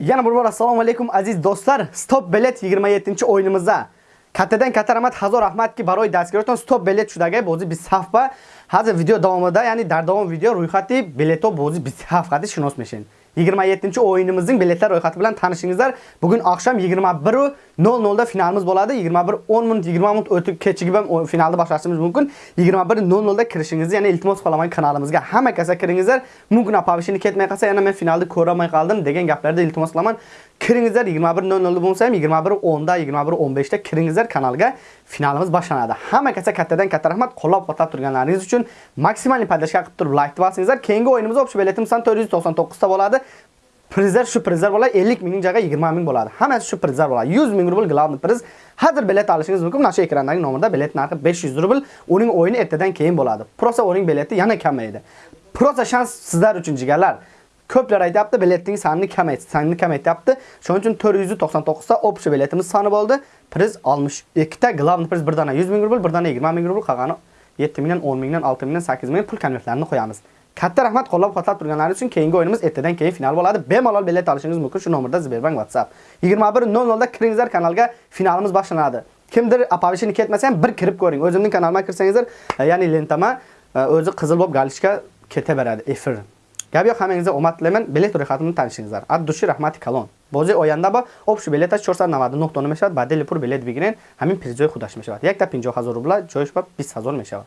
Yana bir bor assalomu alaykum aziz do'stlar. Stop bilet 27-o'yinimizda. Kattadan katta rahmat, hazor rahmatki baroy dastgo'rdan stop bilet shudagi bozi biz safba. Hozir video davomida, ya'ni dar davom video ro'yxati bileto bozi biz safhati shinos meshin. 27-o'yinimizning biletlar ro'yxati bilan tanishingizlar. Bugun oqshom 21:00 da finalimiz bo'ladi. 21:10 minut, 20 minut o'tib kechigib ham finalni boshlashimiz mumkin. 21:00 da kirishingizni, ya'ni iltimos qilaman kanalimizga hamma kasa kiringizlar. Mumkin apavishini ketmay qolsa, yana men finalni ko'ra olmay qoldim degan gaplarda iltimos qilaman. Kiringizlar 21:00 bo'lsa ham 21:10 da, 21:15 da kiringizlar kanalga. Finalimiz boshlanadi. Hamma kasa kattadan katta rahmat qo'llab-quvvatlab turganlaringiz uchun maksimal podashka qilib turib like bosingizlar. Keyingi o'yinimiz o'pish biletim 499 ta bo'ladi. Prizlar shu prizlar bo'ladi 50 mingning joyiga 20 ming bo'ladi. Hammasi shu prizlar bo'ladi. 100 ming rubl glavni priz. Hozir bilet olishingiz mumkin. Mana shu ekrandagi nomerda bilet narxi 500 rubl. Uning o'yini ertadan keyin bo'ladi. Prosa o'ring bileti yana kamaydi. Prosa shans sizlar uchun jigarlar. Ko'plar aytayapti, biletning sonini kamayt, sonini kamaytyapti. Shuning uchun 499 ta общий biletimiz soni bo'ldi. Priz 62 ta, glavni priz bir dona 100 ming rubl, bir dona 20 ming rubl, qolgani 7 mingdan, 10 mingdan, 6 mingdan, 8 ming pul konvertlarini qo'yamiz. Katta rahmat qo'llab-quvvatlab turganlaringiz uchun keyingi o'yinimiz ertadan keyin final bo'ladi. Bemalol bilet olishingiz mumkin shu nomerda Sberbank WhatsApp. 21:00 da kiringizlar kanalga finalimiz boshlanadi. Kimdir apavishini ketmasa ham bir kirib ko'ring. O'zimning kanalimga kirsangizlar, ya'ni lentama e, o'zi qizil bo'lib galishga ketaveradi efir. гапё ҳамаиниза оматлемен билет рӯйхатамон танишинизар ад души раҳмати калон бози оянда ба обши билеташ 499 тона мешавад ба дели пур билет бигирен ҳамин призои худаш мешавад якта 50000 рубла ҷоиш ба 20000 мешавад